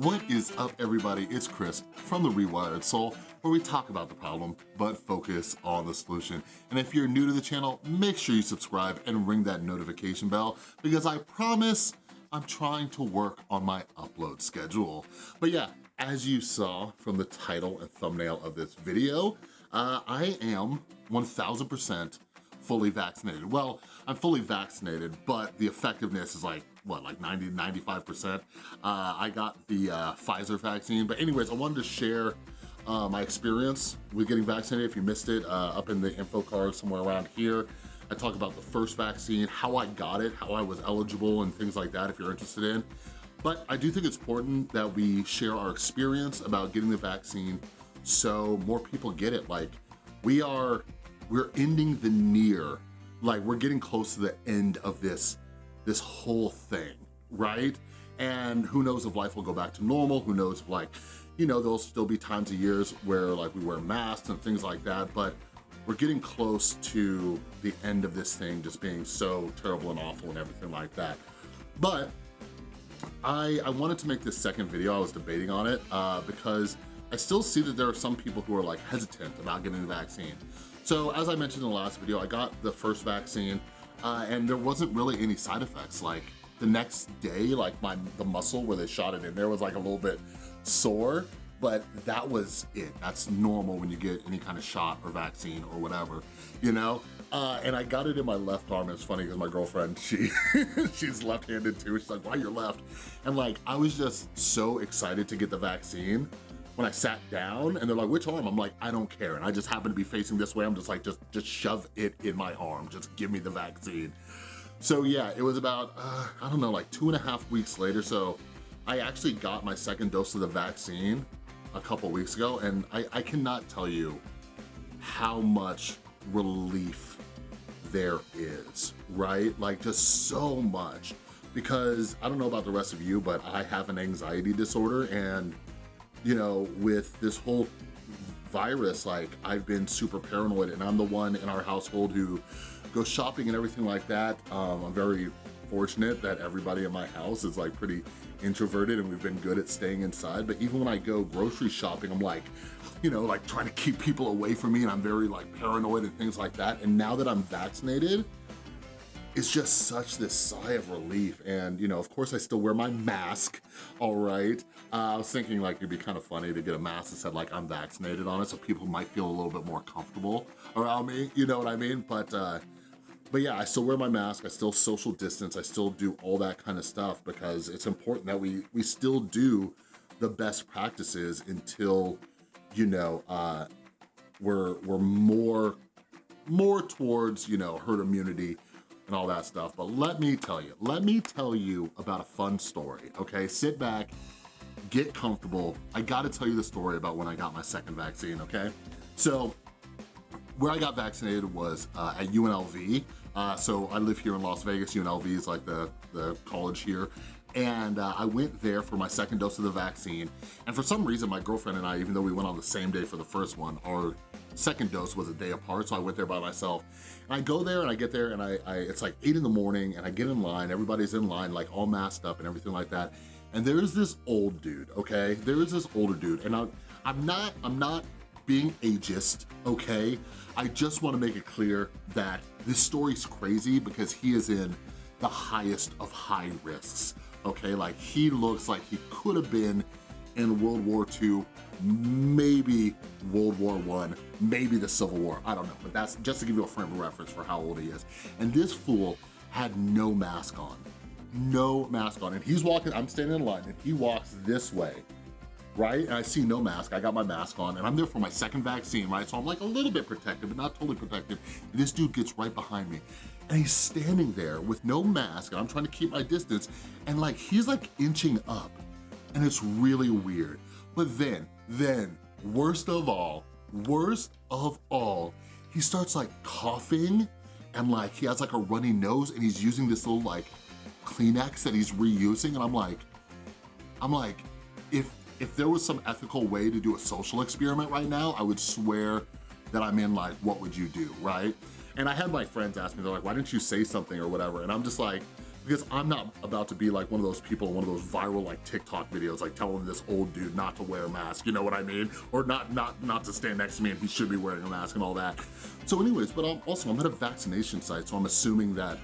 What is up everybody? It's Chris from The Rewired Soul where we talk about the problem but focus on the solution. And if you're new to the channel, make sure you subscribe and ring that notification bell because I promise I'm trying to work on my upload schedule. But yeah, as you saw from the title and thumbnail of this video, uh, I am 1000% fully vaccinated. Well, I'm fully vaccinated, but the effectiveness is like what, like 90, 95%. Uh, I got the uh, Pfizer vaccine. But anyways, I wanted to share uh, my experience with getting vaccinated. If you missed it, uh, up in the info card somewhere around here, I talk about the first vaccine, how I got it, how I was eligible and things like that if you're interested in. But I do think it's important that we share our experience about getting the vaccine so more people get it. Like we are, we're ending the near, like we're getting close to the end of this this whole thing, right? And who knows if life will go back to normal, who knows if like, you know, there'll still be times of years where like we wear masks and things like that, but we're getting close to the end of this thing just being so terrible and awful and everything like that. But I, I wanted to make this second video, I was debating on it, uh, because I still see that there are some people who are like hesitant about getting the vaccine. So as I mentioned in the last video, I got the first vaccine, uh, and there wasn't really any side effects. Like the next day, like my the muscle where they shot it in there was like a little bit sore, but that was it. That's normal when you get any kind of shot or vaccine or whatever, you know? Uh, and I got it in my left arm. It's funny because my girlfriend, she she's left-handed too. She's like, why you're left? And like, I was just so excited to get the vaccine when I sat down and they're like, which arm? I'm like, I don't care. And I just happen to be facing this way. I'm just like, just, just shove it in my arm. Just give me the vaccine. So yeah, it was about, uh, I don't know, like two and a half weeks later. So I actually got my second dose of the vaccine a couple weeks ago and I, I cannot tell you how much relief there is, right? Like just so much because I don't know about the rest of you, but I have an anxiety disorder and you know, with this whole virus, like I've been super paranoid and I'm the one in our household who goes shopping and everything like that. Um, I'm very fortunate that everybody in my house is like pretty introverted and we've been good at staying inside. But even when I go grocery shopping, I'm like, you know, like trying to keep people away from me and I'm very like paranoid and things like that. And now that I'm vaccinated, it's just such this sigh of relief. And, you know, of course I still wear my mask, all right? Uh, I was thinking like it'd be kind of funny to get a mask that said like I'm vaccinated on it so people might feel a little bit more comfortable around me, you know what I mean? But, uh, but yeah, I still wear my mask, I still social distance, I still do all that kind of stuff because it's important that we, we still do the best practices until, you know, uh, we're, we're more, more towards, you know, herd immunity and all that stuff. But let me tell you, let me tell you about a fun story, okay? Sit back, get comfortable. I gotta tell you the story about when I got my second vaccine, okay? So where I got vaccinated was uh, at UNLV. Uh, so I live here in Las Vegas. UNLV is like the, the college here. And uh, I went there for my second dose of the vaccine. And for some reason, my girlfriend and I, even though we went on the same day for the first one, our second dose was a day apart, so I went there by myself. And I go there and I get there and I, I it's like eight in the morning and I get in line, everybody's in line, like all masked up and everything like that. And there's this old dude, okay? There is this older dude, and I'm, I'm not, I'm not being ageist, okay? I just wanna make it clear that this story's crazy because he is in the highest of high risks, okay? Like he looks like he could have been in World War II, maybe World War One, maybe the Civil War, I don't know, but that's just to give you a frame of reference for how old he is. And this fool had no mask on, no mask on. And he's walking, I'm standing in line and he walks this way, right? And I see no mask, I got my mask on and I'm there for my second vaccine, right? So I'm like a little bit protected, but not totally protected. And this dude gets right behind me and he's standing there with no mask and I'm trying to keep my distance and like, he's like inching up and it's really weird. But then, then, worst of all, worst of all, he starts like coughing and like he has like a runny nose and he's using this little like Kleenex that he's reusing and I'm like, I'm like, if if there was some ethical way to do a social experiment right now, I would swear that I'm in like, what would you do, right? And I had my friends ask me, they're like, why didn't you say something or whatever? And I'm just like, because I'm not about to be like one of those people, in one of those viral like TikTok videos, like telling this old dude not to wear a mask, you know what I mean? Or not, not, not to stand next to me and he should be wearing a mask and all that. So anyways, but I'm, also I'm at a vaccination site, so I'm assuming that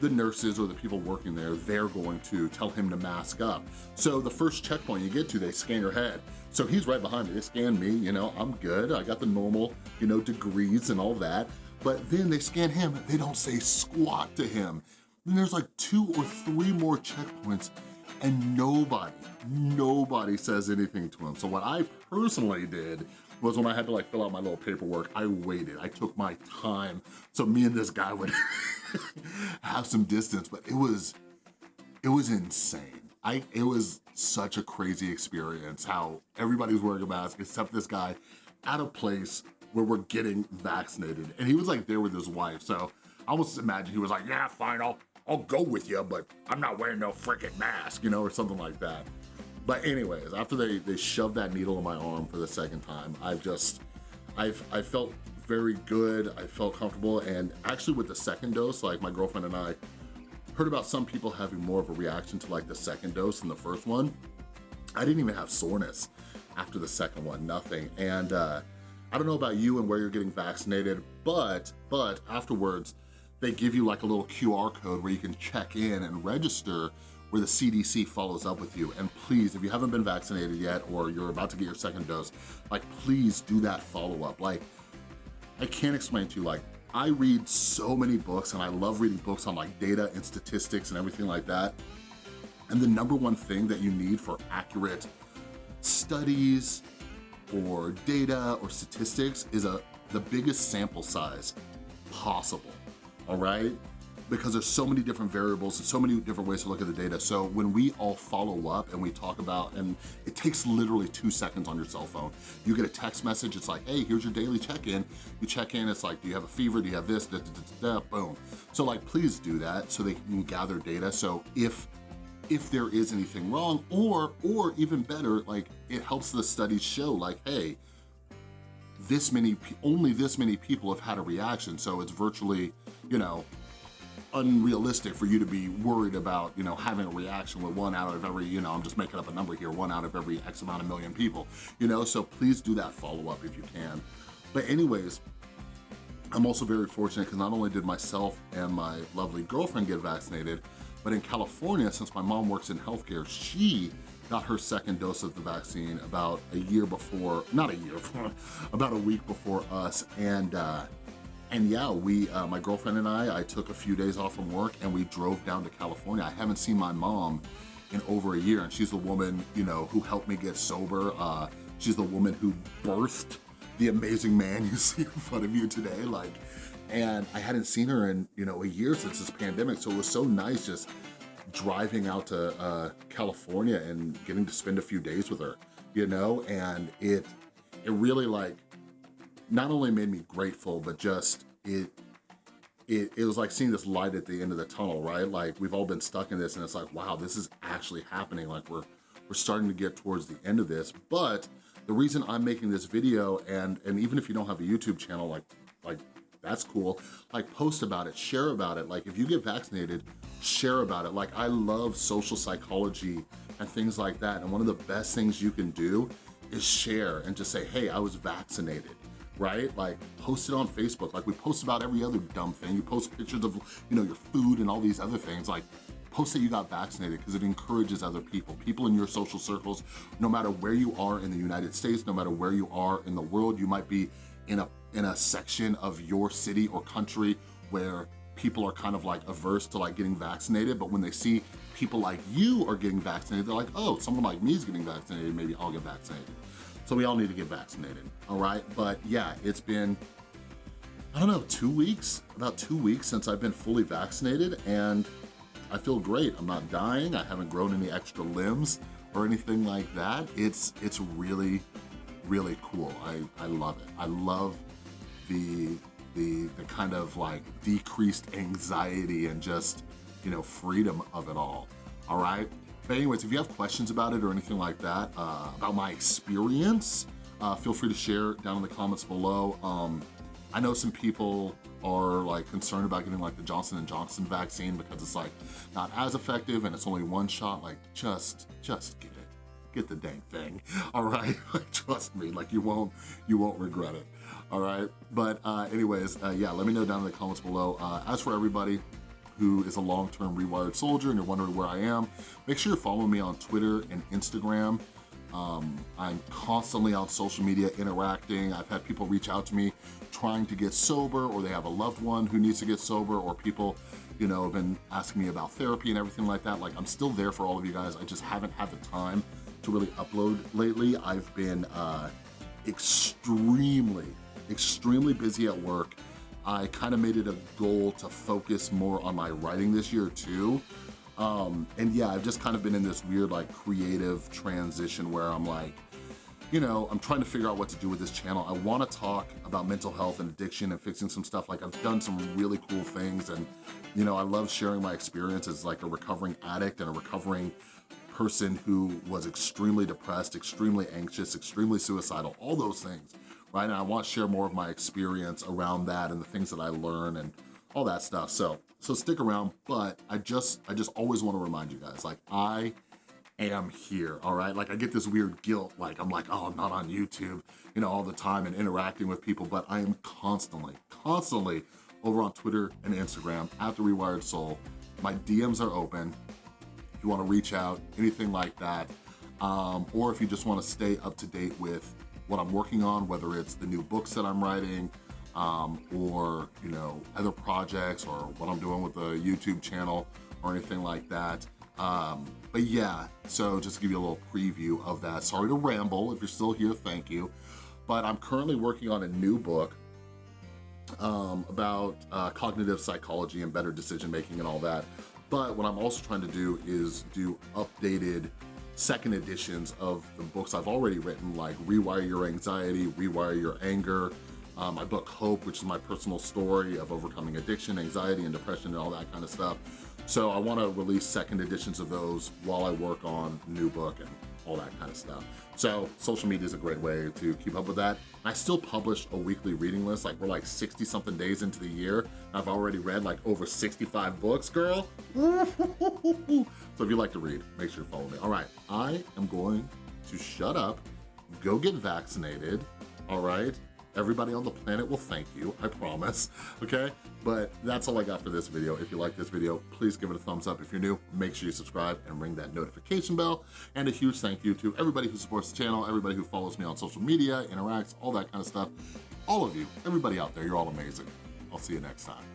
the nurses or the people working there, they're going to tell him to mask up. So the first checkpoint you get to, they scan your head. So he's right behind me, they scan me, you know, I'm good. I got the normal, you know, degrees and all that. But then they scan him, they don't say squat to him. Then there's like two or three more checkpoints and nobody, nobody says anything to him. So what I personally did was when I had to like fill out my little paperwork, I waited, I took my time. So me and this guy would have some distance, but it was, it was insane. I, it was such a crazy experience how everybody was wearing a mask except this guy at a place where we're getting vaccinated. And he was like there with his wife. So I almost imagine he was like, yeah, fine, I'll, I'll go with you, but I'm not wearing no freaking mask, you know, or something like that. But anyways, after they, they shoved that needle in my arm for the second time, I've just, I've, I felt very good, I felt comfortable, and actually with the second dose, like my girlfriend and I heard about some people having more of a reaction to like the second dose than the first one. I didn't even have soreness after the second one, nothing. And uh, I don't know about you and where you're getting vaccinated, but, but afterwards, they give you like a little QR code where you can check in and register where the CDC follows up with you. And please, if you haven't been vaccinated yet or you're about to get your second dose, like please do that follow-up. Like, I can't explain to you, like, I read so many books and I love reading books on like data and statistics and everything like that. And the number one thing that you need for accurate studies or data or statistics is a the biggest sample size possible, all right? because there's so many different variables and so many different ways to look at the data. So when we all follow up and we talk about, and it takes literally two seconds on your cell phone. You get a text message, it's like, hey, here's your daily check-in. You check in, it's like, do you have a fever? Do you have this? Da, da, da, boom. So like, please do that so they can gather data. So if if there is anything wrong or or even better like it helps the studies show like hey this many only this many people have had a reaction so it's virtually you know unrealistic for you to be worried about, you know, having a reaction with one out of every, you know, I'm just making up a number here, one out of every X amount of million people, you know, so please do that follow-up if you can. But anyways, I'm also very fortunate because not only did myself and my lovely girlfriend get vaccinated, but in California, since my mom works in healthcare, she got her second dose of the vaccine about a year before, not a year, about a week before us. And uh, and yeah, we, uh, my girlfriend and I, I took a few days off from work and we drove down to California. I haven't seen my mom in over a year and she's the woman, you know, who helped me get sober. Uh, she's the woman who birthed the amazing man you see in front of you today. Like, and I hadn't seen her in, you know, a year since this pandemic. So it was so nice just driving out to uh, California and getting to spend a few days with her, you know, and it, it really like not only made me grateful, but just it, it, it was like seeing this light at the end of the tunnel, right? Like we've all been stuck in this and it's like, wow, this is actually happening. Like we're, we're starting to get towards the end of this. But the reason I'm making this video and, and even if you don't have a YouTube channel, like, like that's cool. Like post about it, share about it. Like if you get vaccinated, share about it. Like I love social psychology and things like that. And one of the best things you can do is share and just say, hey, I was vaccinated right? Like post it on Facebook, like we post about every other dumb thing. You post pictures of, you know, your food and all these other things. Like post that you got vaccinated because it encourages other people, people in your social circles, no matter where you are in the United States, no matter where you are in the world, you might be in a, in a section of your city or country where people are kind of like averse to like getting vaccinated, but when they see people like you are getting vaccinated, they're like, oh, someone like me is getting vaccinated, maybe I'll get vaccinated. So we all need to get vaccinated, all right? But yeah, it's been, I don't know, two weeks, about two weeks since I've been fully vaccinated and I feel great. I'm not dying. I haven't grown any extra limbs or anything like that. It's it's really, really cool. I, I love it. I love the, the, the kind of like decreased anxiety and just, you know, freedom of it all, all right? But anyways, if you have questions about it or anything like that, uh, about my experience, uh, feel free to share down in the comments below. Um, I know some people are like concerned about getting like the Johnson & Johnson vaccine because it's like not as effective and it's only one shot, like just, just get it. Get the dang thing, all right? Trust me, like you won't, you won't regret it, all right? But uh, anyways, uh, yeah, let me know down in the comments below. Uh, as for everybody, who is a long-term rewired soldier and you're wondering where I am, make sure you're following me on Twitter and Instagram. Um, I'm constantly on social media interacting. I've had people reach out to me trying to get sober or they have a loved one who needs to get sober or people, you know, have been asking me about therapy and everything like that. Like I'm still there for all of you guys. I just haven't had the time to really upload lately. I've been uh, extremely, extremely busy at work. I kind of made it a goal to focus more on my writing this year too. Um, and yeah, I've just kind of been in this weird like creative transition where I'm like, you know, I'm trying to figure out what to do with this channel. I wanna talk about mental health and addiction and fixing some stuff. Like I've done some really cool things and, you know, I love sharing my experience as like a recovering addict and a recovering person who was extremely depressed, extremely anxious, extremely suicidal, all those things, right? And I want to share more of my experience around that and the things that I learn and all that stuff. So, so stick around, but I just, I just always wanna remind you guys, like I am here, all right? Like I get this weird guilt, like I'm like, oh, I'm not on YouTube, you know, all the time and interacting with people, but I am constantly, constantly over on Twitter and Instagram at The Rewired Soul. My DMs are open. If you wanna reach out, anything like that, um, or if you just wanna stay up to date with what I'm working on, whether it's the new books that I'm writing, um, or you know other projects or what I'm doing with the YouTube channel or anything like that. Um, but yeah, so just to give you a little preview of that. Sorry to ramble, if you're still here, thank you. But I'm currently working on a new book um, about uh, cognitive psychology and better decision making and all that. But what I'm also trying to do is do updated second editions of the books I've already written, like Rewire Your Anxiety, Rewire Your Anger, um, my book Hope, which is my personal story of overcoming addiction, anxiety, and depression and all that kind of stuff. So I wanna release second editions of those while I work on new book and all that kind of stuff. So social media is a great way to keep up with that. I still publish a weekly reading list, like we're like 60 something days into the year. I've already read like over 65 books, girl. so if you like to read, make sure to follow me. All right, I am going to shut up, go get vaccinated, all right? Everybody on the planet will thank you, I promise, okay? But that's all I got for this video. If you like this video, please give it a thumbs up. If you're new, make sure you subscribe and ring that notification bell. And a huge thank you to everybody who supports the channel, everybody who follows me on social media, interacts, all that kind of stuff. All of you, everybody out there, you're all amazing. I'll see you next time.